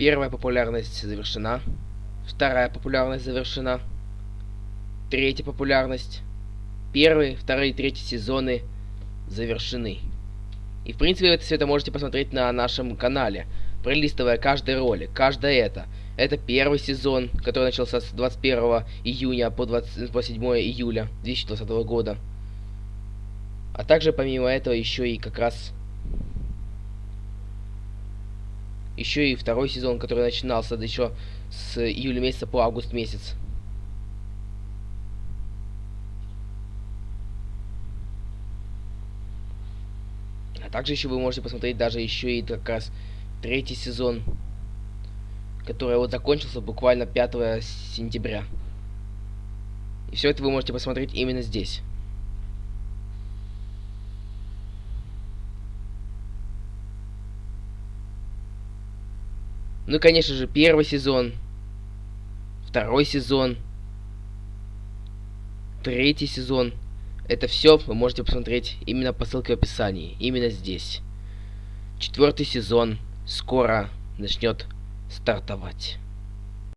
Первая популярность завершена. Вторая популярность завершена. Третья популярность. Первый, второй и третий сезоны завершены. И в принципе это все это можете посмотреть на нашем канале, пролистывая каждый ролик, каждое это. Это первый сезон, который начался с 21 июня по, 20, по 7 июля 2020 года. А также помимо этого еще и как раз еще и второй сезон, который начинался еще с июля месяца по август месяц. А также еще вы можете посмотреть даже еще и как раз третий сезон, который вот закончился буквально 5 сентября. И все это вы можете посмотреть именно здесь. Ну и, конечно же, первый сезон, второй сезон, третий сезон. Это все вы можете посмотреть именно по ссылке в описании, именно здесь. Четвертый сезон скоро начнет стартовать.